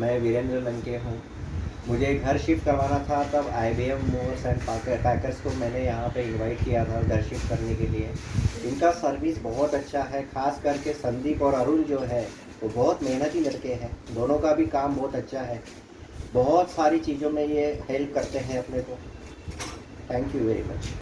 मैं वीरेंद्र लंके हूँ। मुझे घर शिफ्ट करवाना था, तब I B M movers and packers को मैंने यहाँ पे इनवाइट किया था घर शिफ्ट करने के लिए। इनका सर्विस बहुत अच्छा है, खास करके संदीप और अरुण जो है, वो बहुत मेहनती लड़के हैं। दोनों का भी काम बहुत अच्छा है। बहुत सारी चीज़ों में ये हेल्प करते हैं अपने को। Thank you very much